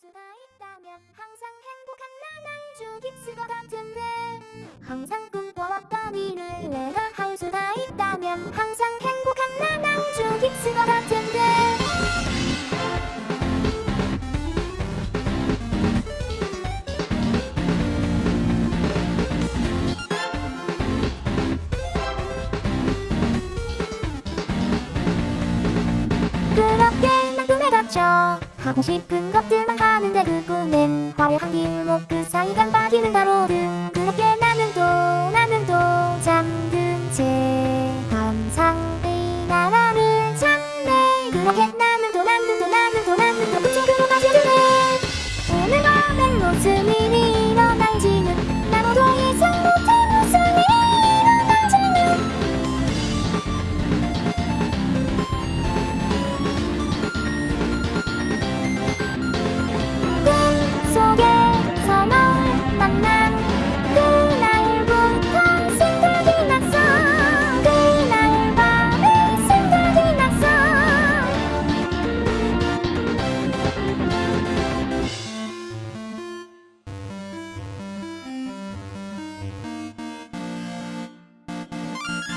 수가 있다면 항상 행복한 나날 수가 같은데. 항상 꿈꿔왔던 일을 내가 할 수가 있다면 항상 행복한 나날 수가 같은데. 그렇게 난 꿈에 갇혀 하고 싶은 것들만 하는데 그 꿈엔 화려한 길목 그 사이 깜빡이는 가로등. 그렇게 나는 또 나는 또 잠든 채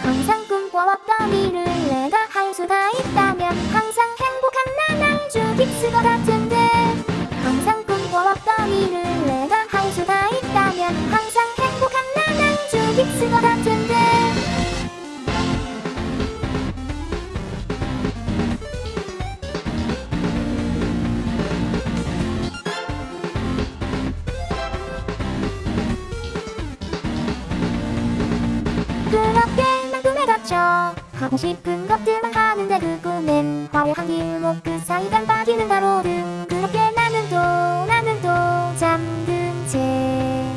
항상 꿈꿔왔던 일을 내가 할 수가 있다면 항상 행복한 나날 죽일 수가 같은 하고 싶은 것들만 하는데 그 꿈엔 화려한 길목 그 사이 깜빡이는 가로등 그렇게 나는 또 나는 또 잠든 채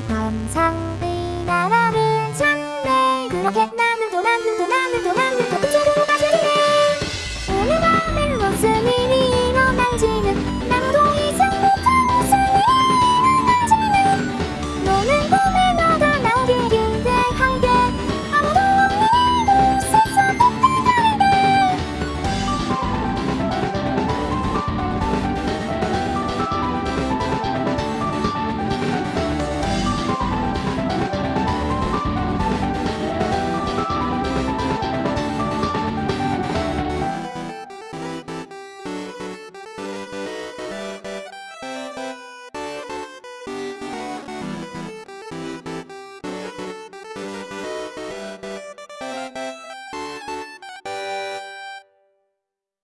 항상 이 나라를 찾네. 그렇게 나는 또 나는 또 나는 또 나는